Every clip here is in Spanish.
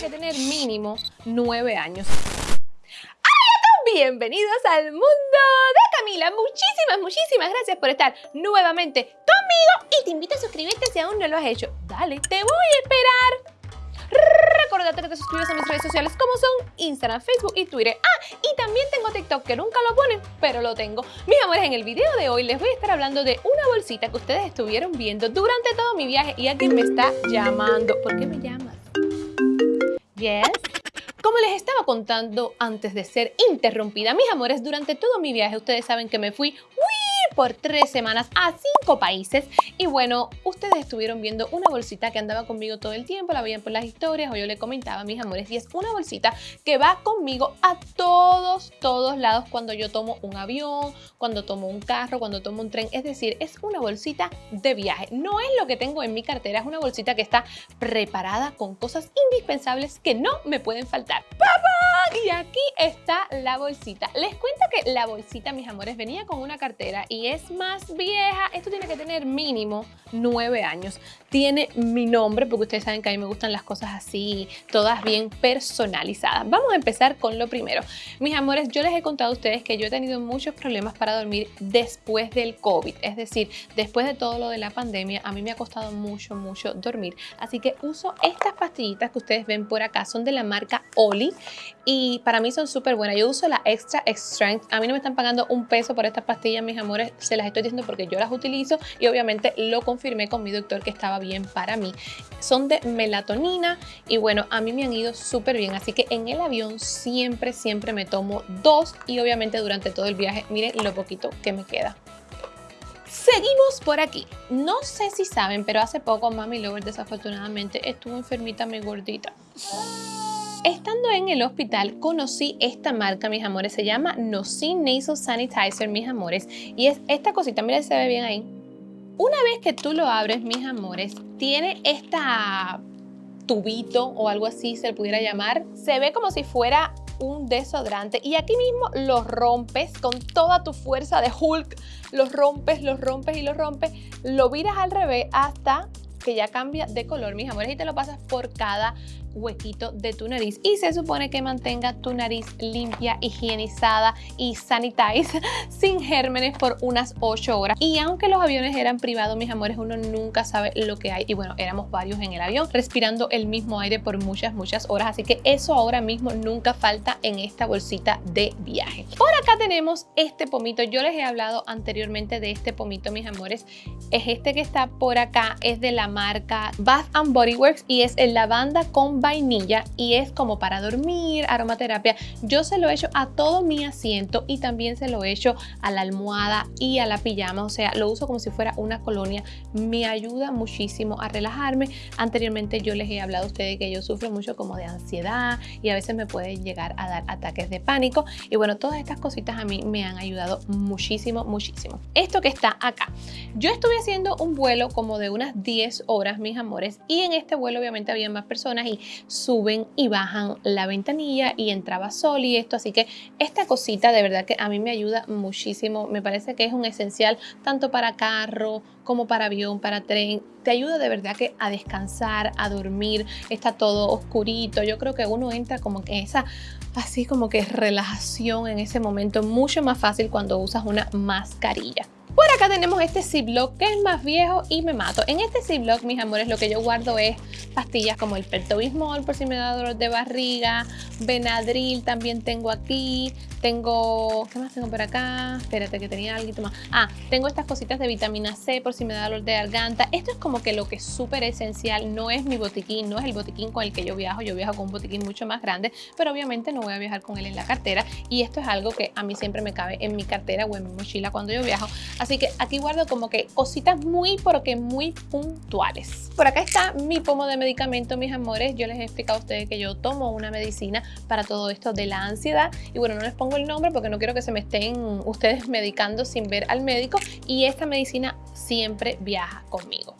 que tener mínimo 9 años. ¡Hola Bienvenidos al mundo de Camila. Muchísimas, muchísimas gracias por estar nuevamente conmigo y te invito a suscribirte si aún no lo has hecho. Dale, te voy a esperar. Recordate que te suscribas a mis redes sociales como son Instagram, Facebook y Twitter. Ah, y también tengo TikTok que nunca lo ponen, pero lo tengo. Mis amores, en el video de hoy les voy a estar hablando de una bolsita que ustedes estuvieron viendo durante todo mi viaje y alguien me está llamando. ¿Por qué me llamas? Yes. Como les estaba contando antes de ser interrumpida, mis amores, durante todo mi viaje ustedes saben que me fui por tres semanas a cinco países. Y bueno, ustedes estuvieron viendo una bolsita que andaba conmigo todo el tiempo, la veían por las historias o yo le comentaba mis amores. Y es una bolsita que va conmigo a todos, todos lados cuando yo tomo un avión, cuando tomo un carro, cuando tomo un tren. Es decir, es una bolsita de viaje. No es lo que tengo en mi cartera, es una bolsita que está preparada con cosas indispensables que no me pueden faltar. ¡Papá! Y aquí está la bolsita. Les cuento que la bolsita, mis amores, venía con una cartera y es más vieja. Esto tiene que tener mínimo nueve años. Tiene mi nombre porque ustedes saben que a mí me gustan las cosas así, todas bien personalizadas. Vamos a empezar con lo primero. Mis amores, yo les he contado a ustedes que yo he tenido muchos problemas para dormir después del COVID. Es decir, después de todo lo de la pandemia, a mí me ha costado mucho, mucho dormir. Así que uso estas pastillitas que ustedes ven por acá. Son de la marca Oli y para mí son súper buenas. Yo uso la Extra Strength. A mí no me están pagando un peso por estas pastillas, mis amores se las estoy diciendo porque yo las utilizo y obviamente lo confirmé con mi doctor que estaba bien para mí. Son de melatonina y bueno, a mí me han ido súper bien, así que en el avión siempre, siempre me tomo dos y obviamente durante todo el viaje, miren lo poquito que me queda. Seguimos por aquí. No sé si saben, pero hace poco Mami Lover desafortunadamente estuvo enfermita, muy gordita. Estando en el hospital conocí esta marca, mis amores, se llama Nocin Nasal Sanitizer, mis amores, y es esta cosita, mira se ve bien ahí. Una vez que tú lo abres, mis amores, tiene esta tubito o algo así se le pudiera llamar. Se ve como si fuera un desodorante. Y aquí mismo lo rompes con toda tu fuerza de Hulk, los rompes, los rompes y los rompes, lo viras al revés hasta que ya cambia de color, mis amores, y te lo pasas por cada huequito de tu nariz. Y se supone que mantenga tu nariz limpia, higienizada y sanitize sin gérmenes por unas 8 horas. Y aunque los aviones eran privados mis amores uno nunca sabe lo que hay. Y bueno éramos varios en el avión respirando el mismo aire por muchas muchas horas. Así que eso ahora mismo nunca falta en esta bolsita de viaje. Por acá tenemos este pomito. Yo les he hablado anteriormente de este pomito mis amores. Es este que está por acá es de la marca Bath Body Works y es el lavanda con vainilla y es como para dormir, aromaterapia. Yo se lo he hecho a todo mi asiento y también se lo he hecho a la almohada y a la pijama, o sea, lo uso como si fuera una colonia. Me ayuda muchísimo a relajarme. Anteriormente yo les he hablado a ustedes que yo sufro mucho como de ansiedad y a veces me pueden llegar a dar ataques de pánico y bueno, todas estas cositas a mí me han ayudado muchísimo, muchísimo. Esto que está acá, yo estuve haciendo un vuelo como de unas 10 horas, mis amores, y en este vuelo obviamente había más personas y suben y bajan la ventanilla y entraba sol y esto, así que esta cosita de verdad que a mí me ayuda muchísimo, me parece que es un esencial tanto para carro como para avión, para tren, te ayuda de verdad que a descansar, a dormir, está todo oscurito, yo creo que uno entra como que esa así como que relajación en ese momento, mucho más fácil cuando usas una mascarilla. Por acá tenemos este Ziploc que es más viejo y me mato. En este Ziploc, mis amores, lo que yo guardo es pastillas como el Pertobismol por si me da dolor de barriga, Benadryl también tengo aquí, tengo, ¿qué más tengo por acá? Espérate que tenía algo más. Ah, tengo estas cositas de vitamina C por si me da dolor de garganta. Esto es como que lo que es súper esencial, no es mi botiquín, no es el botiquín con el que yo viajo, yo viajo con un botiquín mucho más grande, pero obviamente no voy a viajar con él en la cartera y esto es algo que a mí siempre me cabe en mi cartera o en mi mochila cuando yo viajo. Así que aquí guardo como que cositas muy, porque muy puntuales. Por acá está mi pomo de medicamento, mis amores. Yo les he explicado a ustedes que yo tomo una medicina para todo esto de la ansiedad. Y bueno, no les pongo el nombre porque no quiero que se me estén ustedes medicando sin ver al médico. Y esta medicina siempre viaja conmigo.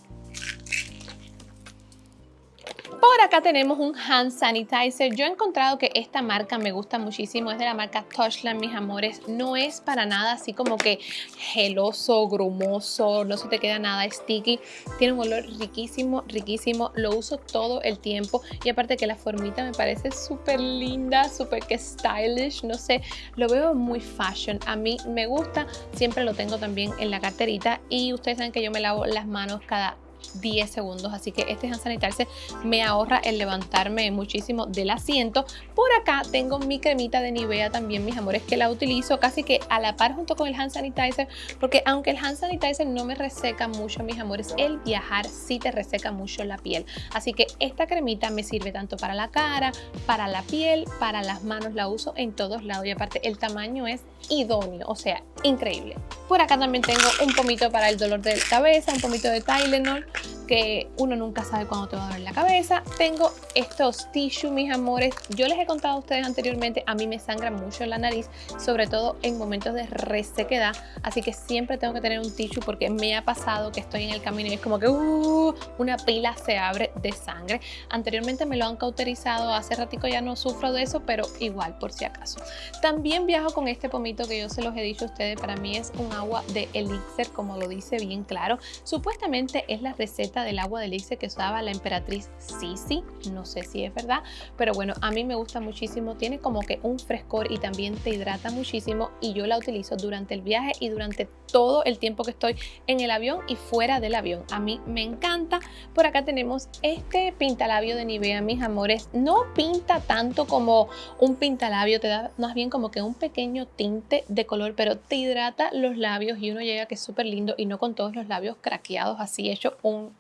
Por acá tenemos un hand sanitizer. Yo he encontrado que esta marca me gusta muchísimo. Es de la marca Touchland, mis amores. No es para nada así como que geloso, grumoso. No se te queda nada sticky. Tiene un olor riquísimo, riquísimo. Lo uso todo el tiempo. Y aparte que la formita me parece súper linda, súper que stylish. No sé, lo veo muy fashion. A mí me gusta. Siempre lo tengo también en la carterita. Y ustedes saben que yo me lavo las manos cada 10 segundos así que este hand sanitizer me ahorra el levantarme muchísimo del asiento. Por acá tengo mi cremita de Nivea también mis amores que la utilizo casi que a la par junto con el hand sanitizer porque aunque el hand sanitizer no me reseca mucho mis amores el viajar sí te reseca mucho la piel. Así que esta cremita me sirve tanto para la cara para la piel para las manos la uso en todos lados y aparte el tamaño es idóneo o sea increíble. Por acá también tengo un pomito para el dolor de cabeza un pomito de Tylenol que uno nunca sabe cuándo te va a doler la cabeza. Tengo estos tissues, mis amores. Yo les he contado a ustedes anteriormente, a mí me sangra mucho la nariz, sobre todo en momentos de resequedad. Así que siempre tengo que tener un tissue porque me ha pasado que estoy en el camino y es como que uh, una pila se abre de sangre. Anteriormente me lo han cauterizado, hace ratico ya no sufro de eso, pero igual por si acaso. También viajo con este pomito que yo se los he dicho a ustedes, para mí es un agua de elixir, como lo dice bien claro. Supuestamente es la receta del agua de elixir que usaba la emperatriz Sisi, no sé si es verdad, pero bueno, a mí me gusta muchísimo, tiene como que un frescor y también te hidrata muchísimo y yo la utilizo durante el viaje y durante todo el tiempo que estoy en el avión y fuera del avión. A mí me encanta. Por acá tenemos este pintalabio de Nivea, mis amores. No pinta tanto como un pintalabio, te da más bien como que un pequeño tinte de color, pero te hidrata los labios y uno llega que es súper lindo y no con todos los labios craqueados así hecho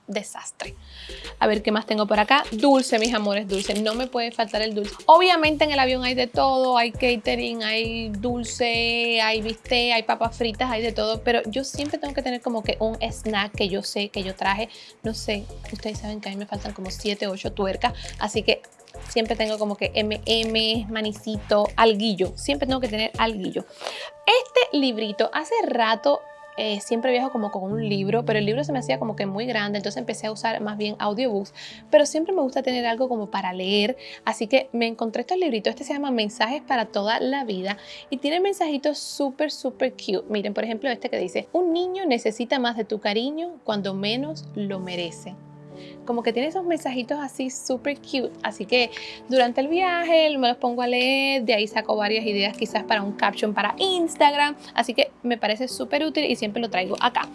desastre. A ver qué más tengo por acá. Dulce, mis amores, dulce. No me puede faltar el dulce. Obviamente en el avión hay de todo, hay catering, hay dulce, hay bistec, hay papas fritas, hay de todo pero yo siempre tengo que tener como que un snack que yo sé que yo traje, no sé, ustedes saben que a mí me faltan como 7, 8 tuercas, así que siempre tengo como que MM, manicito, alguillo, siempre tengo que tener alguillo. Este librito, hace rato eh, siempre viajo como con un libro, pero el libro se me hacía como que muy grande, entonces empecé a usar más bien audiobooks, pero siempre me gusta tener algo como para leer, así que me encontré estos libritos, este se llama Mensajes para toda la vida y tiene mensajitos súper, súper cute. Miren, por ejemplo, este que dice, un niño necesita más de tu cariño cuando menos lo merece como que tiene esos mensajitos así súper cute. Así que durante el viaje me los pongo a leer, de ahí saco varias ideas quizás para un caption para Instagram. Así que me parece súper útil y siempre lo traigo acá.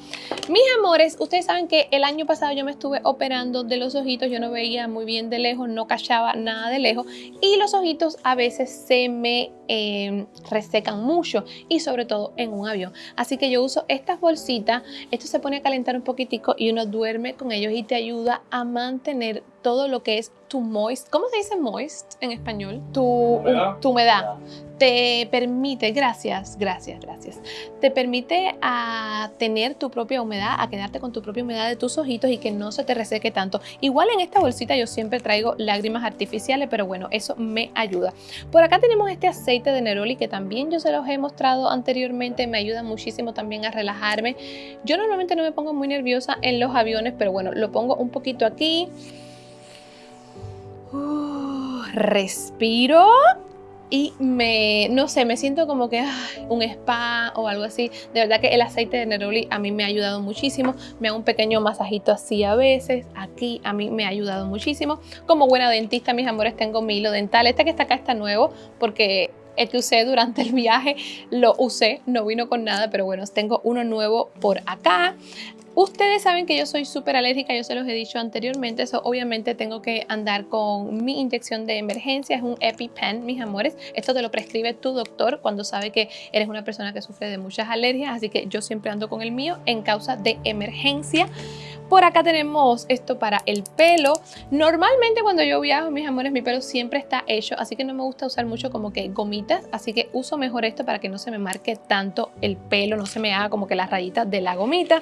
Mis amores, ustedes saben que el año pasado yo me estuve operando de los ojitos, yo no veía muy bien de lejos, no cachaba nada de lejos y los ojitos a veces se me em, resecan mucho y sobre todo en un avión. Así que yo uso estas bolsitas, esto se pone a calentar un poquitico y uno duerme con ellos y te ayuda a mantener todo lo que es tu moist, ¿cómo se dice moist en español? Tu humedad. Tu humedad. Te permite, gracias, gracias, gracias. Te permite a tener tu propia humedad, a quedarte con tu propia humedad de tus ojitos y que no se te reseque tanto. Igual en esta bolsita yo siempre traigo lágrimas artificiales, pero bueno, eso me ayuda. Por acá tenemos este aceite de Neroli que también yo se los he mostrado anteriormente, me ayuda muchísimo también a relajarme. Yo normalmente no me pongo muy nerviosa en los aviones, pero bueno, lo pongo un poquito aquí respiro y me, no sé, me siento como que un spa o algo así. De verdad que el aceite de neroli a mí me ha ayudado muchísimo. Me hago un pequeño masajito así a veces. Aquí a mí me ha ayudado muchísimo. Como buena dentista, mis amores, tengo mi hilo dental. Este que está acá está nuevo porque el que usé durante el viaje lo usé, no vino con nada, pero bueno, tengo uno nuevo por acá. Ustedes saben que yo soy súper alérgica, yo se los he dicho anteriormente, eso obviamente tengo que andar con mi inyección de emergencia, es un EpiPen, mis amores. Esto te lo prescribe tu doctor cuando sabe que eres una persona que sufre de muchas alergias, así que yo siempre ando con el mío en causa de emergencia. Por acá tenemos esto para el pelo. Normalmente cuando yo viajo, mis amores, mi pelo siempre está hecho, así que no me gusta usar mucho como que gomitas, así que uso mejor esto para que no se me marque tanto el pelo, no se me haga como que las rayitas de la gomita.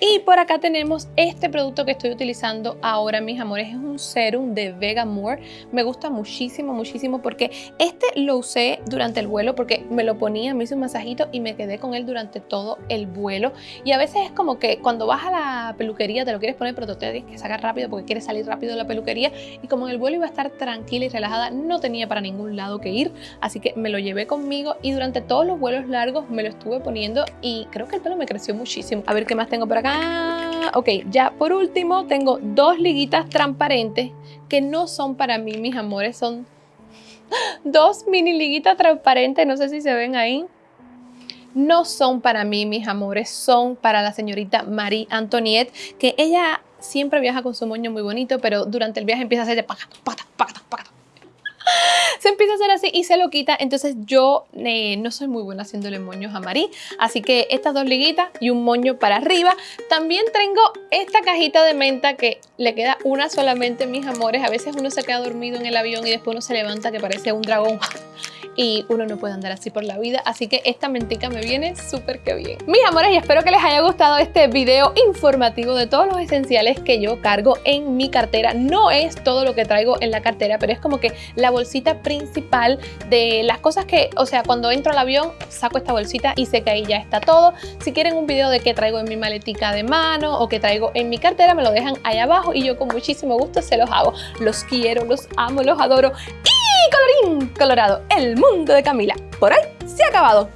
Y por acá tenemos este producto que estoy utilizando ahora, mis amores. Es un serum de Vegamore. Me gusta muchísimo, muchísimo porque este lo usé durante el vuelo porque me lo ponía, me hice un masajito y me quedé con él durante todo el vuelo. Y a veces es como que cuando vas a la peluquería te lo quieres poner, pero te tienes que sacar rápido porque quieres salir rápido de la peluquería. Y como en el vuelo iba a estar tranquila y relajada, no tenía para ningún lado que ir. Así que me lo llevé conmigo y durante todos los vuelos largos me lo estuve poniendo y creo que el pelo me creció muchísimo. A ver qué más tengo por acá. Ok, ya por último tengo dos liguitas transparentes que no son para mí, mis amores, son dos mini liguitas transparentes, no sé si se ven ahí. No son para mí, mis amores, son para la señorita Marie Antoinette, que ella siempre viaja con su moño muy bonito, pero durante el viaje empieza a hacer de pacata, pacata, pacata, pacata se empieza a hacer así y se lo quita. Entonces yo eh, no soy muy buena haciéndole moños a Marí. Así que estas dos liguitas y un moño para arriba. También tengo esta cajita de menta que le queda una solamente, mis amores. A veces uno se queda dormido en el avión y después uno se levanta que parece un dragón y uno no puede andar así por la vida, así que esta mentica me viene súper que bien. Mis amores, y espero que les haya gustado este video informativo de todos los esenciales que yo cargo en mi cartera. No es todo lo que traigo en la cartera, pero es como que la bolsita principal de las cosas que, o sea, cuando entro al avión, saco esta bolsita y sé que ahí ya está todo. Si quieren un video de qué traigo en mi maletica de mano o qué traigo en mi cartera, me lo dejan ahí abajo y yo con muchísimo gusto se los hago. Los quiero, los amo, los adoro. Y colorín colorado, el mundo de Camila por hoy se ha acabado.